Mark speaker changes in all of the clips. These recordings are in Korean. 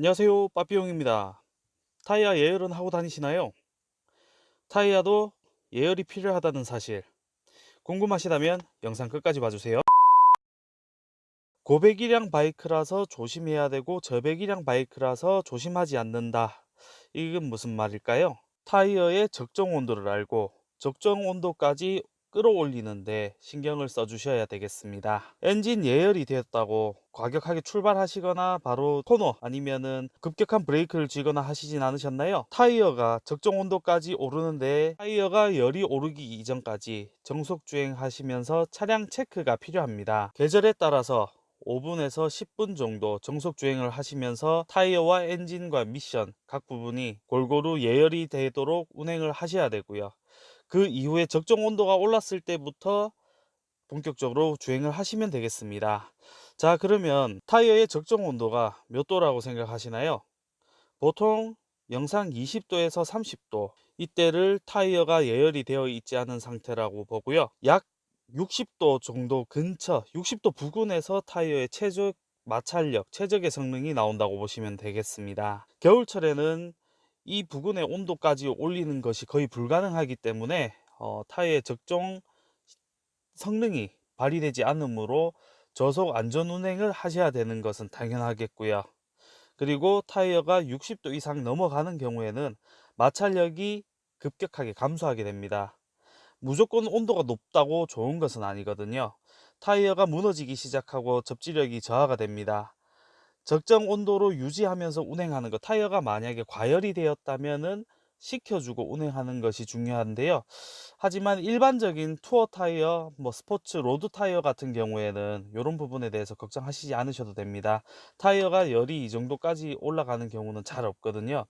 Speaker 1: 안녕하세요. 빠삐용입니다. 타이어 예열은 하고 다니시나요? 타이어도 예열이 필요하다는 사실. 궁금하시다면 영상 끝까지 봐주세요. 고배기량 바이크라서 조심해야 되고 저배기량 바이크라서 조심하지 않는다. 이건 무슨 말일까요? 타이어의 적정 온도를 알고 적정 온도까지 끌어올리는데 신경을 써주셔야 되겠습니다. 엔진 예열이 되었다고 과격하게 출발하시거나 바로 코너 아니면은 급격한 브레이크를 쥐거나 하시진 않으셨나요? 타이어가 적정 온도까지 오르는데 타이어가 열이 오르기 이전까지 정속 주행하시면서 차량 체크가 필요합니다. 계절에 따라서 5분에서 10분 정도 정속 주행을 하시면서 타이어와 엔진과 미션 각 부분이 골고루 예열이 되도록 운행을 하셔야 되고요. 그 이후에 적정 온도가 올랐을 때부터 본격적으로 주행을 하시면 되겠습니다. 자 그러면 타이어의 적정 온도가 몇 도라고 생각하시나요? 보통 영상 20도에서 30도 이때를 타이어가 예열이 되어 있지 않은 상태라고 보고요. 약 60도 정도 근처 60도 부근에서 타이어의 최적 마찰력, 최적의 성능이 나온다고 보시면 되겠습니다. 겨울철에는 이 부근의 온도까지 올리는 것이 거의 불가능하기 때문에 어, 타이어의 적정 성능이 발휘되지 않으므로 저속 안전 운행을 하셔야 되는 것은 당연하겠고요. 그리고 타이어가 60도 이상 넘어가는 경우에는 마찰력이 급격하게 감소하게 됩니다. 무조건 온도가 높다고 좋은 것은 아니거든요. 타이어가 무너지기 시작하고 접지력이 저하가 됩니다. 적정 온도로 유지하면서 운행하는 것 타이어가 만약에 과열이 되었다면은 식혀주고 운행하는 것이 중요한데요. 하지만 일반적인 투어 타이어 뭐 스포츠 road 타이어 같은 경우에는 이런 부분에 대해서 걱정하시지 않으셔도 됩니다. 타이어가 열이 이 정도까지 올라가는 경우는 잘 없거든요.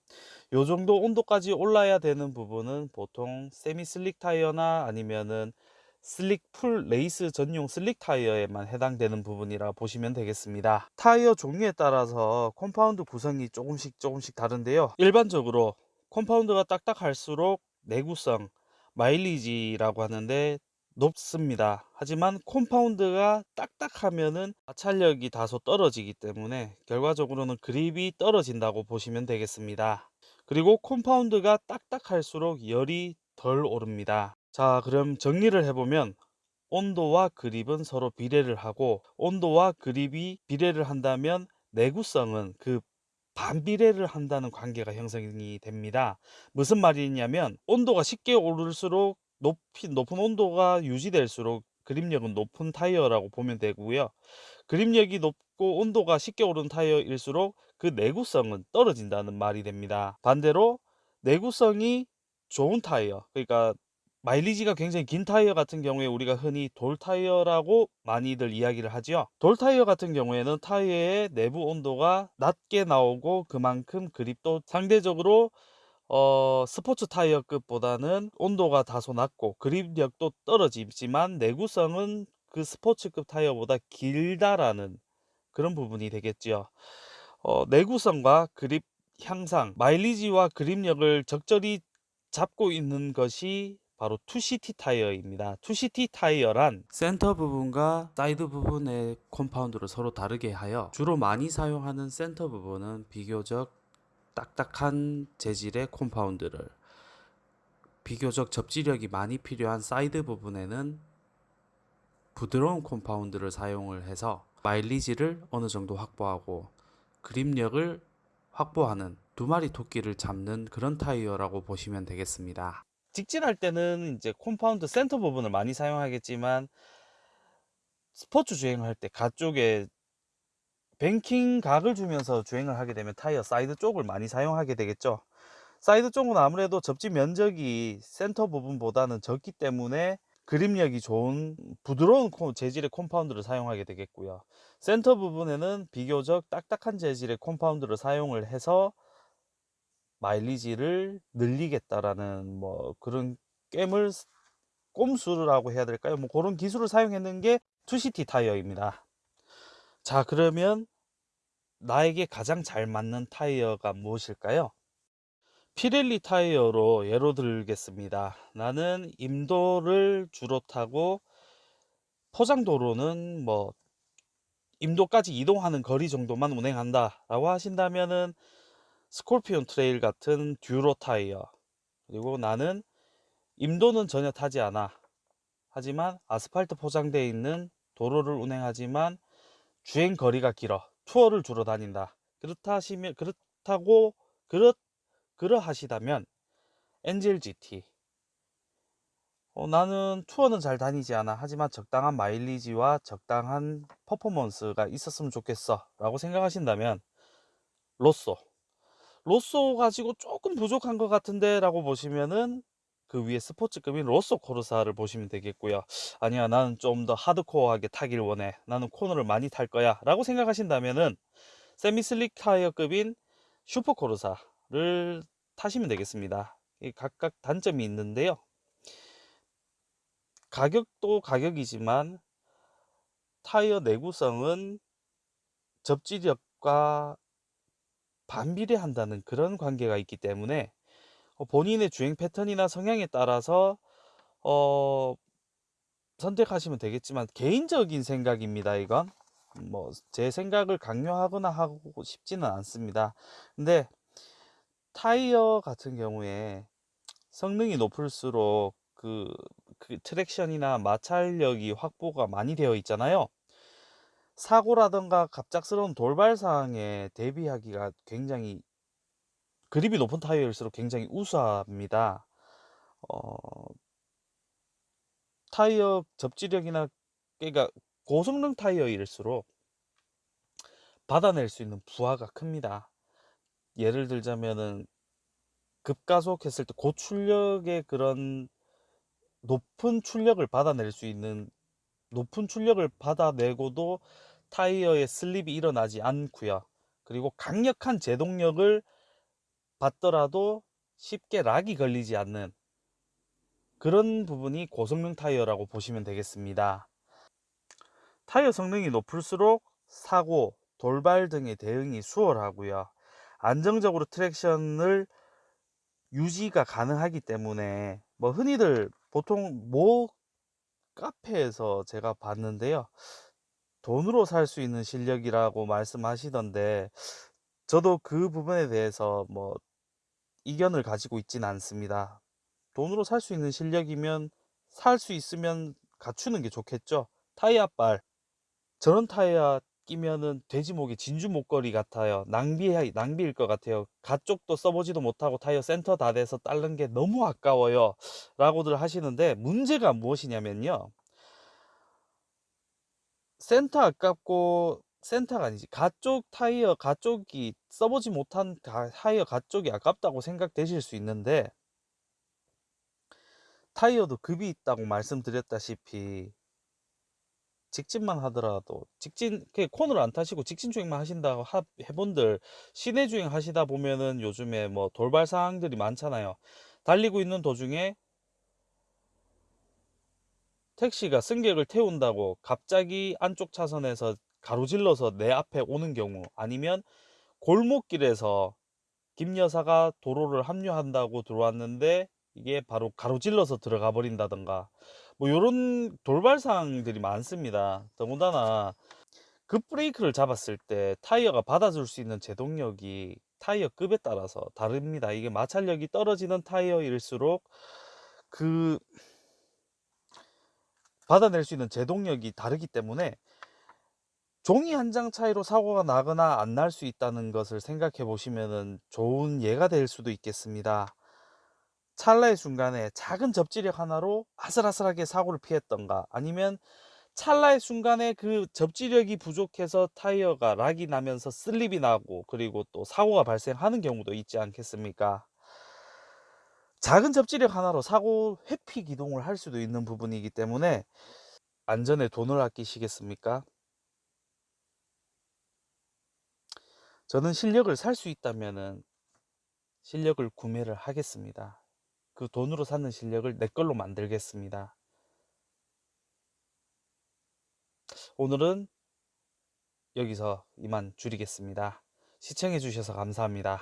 Speaker 1: 요 정도 온도까지 올라야 되는 부분은 보통 semi slick 타이어나 아니면은 slick full 레이스 전용 slick 타이어에만 해당되는 부분이라 보시면 되겠습니다. 타이어 종류에 따라서 compound 구성이 조금씩 조금씩 다른데요. 일반적으로 compound가 딱딱할수록 내구성 마일리지라고 하는데 높습니다. 하지만 compound가 딱딱하면은 마찰력이 다소 떨어지기 때문에 결과적으로는 그립이 떨어진다고 보시면 되겠습니다. 그리고 compound가 딱딱할수록 열이 덜 오릅니다 자 그럼 정리를 해보면 온도와 그립은 서로 비례를 하고 온도와 그립이 비례를 한다면 내구성은 그 반비례를 한다는 관계가 형성이 됩니다. 무슨 말이냐면 온도가 쉽게 오를수록 높이, 높은 온도가 유지될수록 그립력은 높은 타이어라고 보면 되고요. 그립력이 높고 온도가 쉽게 오른 타이어일수록 그 내구성은 떨어진다는 말이 됩니다. 반대로 내구성이 좋은 타이어 그러니까 마일리지가 굉장히 긴 타이어 같은 경우에 우리가 흔히 돌 타이어라고 많이들 이야기를 하지요. 돌 타이어 같은 경우에는 타이어의 내부 온도가 낮게 나오고 그만큼 그립도 상대적으로 어, 스포츠 타이어급보다는 온도가 다소 낮고 그립력도 떨어지지만 내구성은 그 스포츠급 타이어보다 길다라는 그런 부분이 되겠지요. 어, 내구성과 그립 향상, 마일리지와 그립력을 적절히 잡고 있는 것이 바로 2CT 타이어입니다. 2CT 타이어란 센터 부분과 사이드 부분의 compound를 서로 다르게 하여 주로 많이 사용하는 센터 부분은 비교적 딱딱한 재질의 compound를 비교적 접지력이 많이 필요한 사이드 부분에는 부드러운 compound를 사용을 해서 마일리지를 어느 정도 확보하고 그립력을 확보하는 두 마리 토끼를 잡는 그런 타이어라고 보시면 되겠습니다. 직진할 때는 이제 compound 센터 부분을 많이 사용하겠지만 스포츠 주행할 때 가쪽에 뱅킹 각을 주면서 주행을 하게 되면 타이어 사이드 쪽을 많이 사용하게 되겠죠. 사이드 쪽은 아무래도 접지 면적이 센터 부분보다는 적기 때문에 그립력이 좋은 부드러운 재질의 compound를 사용하게 되겠고요. 센터 부분에는 비교적 딱딱한 재질의 compound를 사용을 해서 마일리지를 늘리겠다라는 뭐 그런 꿰물 꼼수라고 해야 될까요? 뭐 그런 기술을 사용했는 게 2CT 타이어입니다. 자 그러면 나에게 가장 잘 맞는 타이어가 무엇일까요? 피렐리 타이어로 예로 들겠습니다. 나는 임도를 주로 타고 포장도로는 뭐 임도까지 이동하는 거리 정도만 운행한다 라고 하신다면은 스콜피온 트레일 같은 dual 타이어. 그리고 나는 임도는 전혀 타지 않아. 하지만 아스팔트 포장되어 있는 도로를 운행하지만 주행 거리가 길어 투어를 주로 다닌다. 그렇다 하시면 그렇다고 그렇 그러하시다면 엔젤 GT 어, 나는 투어는 잘 다니지 않아. 하지만 적당한 마일리지와 적당한 퍼포먼스가 있었으면 좋겠어. 라고 생각하신다면 로쏘 로쏘 가지고 조금 부족한 것 같은데 라고 보시면은 그 위에 스포츠급인 로쏘 코르사를 보시면 되겠고요. 아니야 나는 좀 더 하드코어하게 타길 원해. 나는 코너를 많이 탈 거야 라고 생각하신다면은 semi slick 타이어급인 슈퍼 코르사를 타시면 되겠습니다. 각각 단점이 있는데요. 가격도 가격이지만 타이어 내구성은 접지력과 반비례한다는 그런 관계가 있기 때문에 어, 본인의 주행 패턴이나 성향에 따라서 어, 선택하시면 되겠지만 개인적인 생각입니다 이건. 뭐 제 생각을 강요하거나 하고 싶지는 않습니다. 근데 타이어 같은 경우에 성능이 높을수록 그, 그 트랙션이나 마찰력이 확보가 많이 되어 있잖아요 사고라든가 갑작스러운 돌발 상황에 대비하기가 굉장히 그립이 높은 타이어일수록 굉장히 우수합니다. 어, 타이어 접지력이나 그러니까 고성능 타이어일수록 받아낼 수 있는 부하가 큽니다. 예를 들자면은 급가속했을 때 고출력의 그런 높은 출력을 받아낼 수 있는 높은 출력을 받아내고도 타이어의 슬립이 일어나지 않고요. 그리고 강력한 제동력을 받더라도 쉽게 락이 걸리지 않는 그런 부분이 고성능 타이어라고 보시면 되겠습니다. 타이어 성능이 높을수록 사고, 돌발 등의 대응이 수월하고요. 안정적으로 트랙션을 유지가 가능하기 때문에 뭐 흔히들 보통 모 카페에서 제가 봤는데요. 돈으로 살 수 있는 실력이라고 말씀하시던데 저도 그 부분에 대해서 뭐 이견을 가지고 있지는 않습니다. 돈으로 살 수 있는 실력이면 살 수 있으면 갖추는 게 좋겠죠. 타이어 빨 저런 타이어 끼면은 돼지목에 진주 목걸이 같아요. 낭비 낭비일 것 같아요. 가쪽도 써보지도 못하고 타이어 센터 다 돼서 딸른 게 너무 아까워요. 라고들 하시는데 문제가 무엇이냐면요. 센터 아깝고 센터가 아니지. 가쪽 타이어 가쪽이 써보지 못한 타이어 가쪽이 아깝다고 생각되실 수 있는데 타이어도 급이 있다고 말씀드렸다시피 직진만 하더라도 직진 코너를 안 타시고 직진 주행만 하신다고 해본들 시내 주행 하시다 보면은 요즘에 뭐 돌발 상황들이 많잖아요. 달리고 있는 도중에 택시가 승객을 태운다고 갑자기 안쪽 차선에서 가로질러서 내 앞에 오는 경우 아니면 골목길에서 김 여사가 도로를 합류한다고 들어왔는데 이게 바로 가로질러서 들어가 버린다던가 뭐 이런 돌발 상황들이 많습니다. 더군다나 급 브레이크를 잡았을 때 타이어가 받아줄 수 있는 제동력이 타이어 급에 따라서 다릅니다. 이게 마찰력이 떨어지는 타이어일수록 그 받아낼 수 있는 제동력이 다르기 때문에 종이 한 장 차이로 사고가 나거나 안 날 수 있다는 것을 생각해 보시면 좋은 예가 될 수도 있겠습니다. 찰나의 순간에 작은 접지력 하나로 아슬아슬하게 사고를 피했던가 아니면 찰나의 순간에 그 접지력이 부족해서 타이어가 락이 나면서 슬립이 나고 그리고 또 사고가 발생하는 경우도 있지 않겠습니까? 작은 접지력 하나로 사고 회피 기동을 할 수도 있는 부분이기 때문에 안전에 돈을 아끼시겠습니까? 저는 실력을 살 수 있다면 실력을 구매를 하겠습니다. 그 돈으로 사는 실력을 내 걸로 만들겠습니다. 오늘은 여기서 이만 줄이겠습니다. 시청해 주셔서 감사합니다.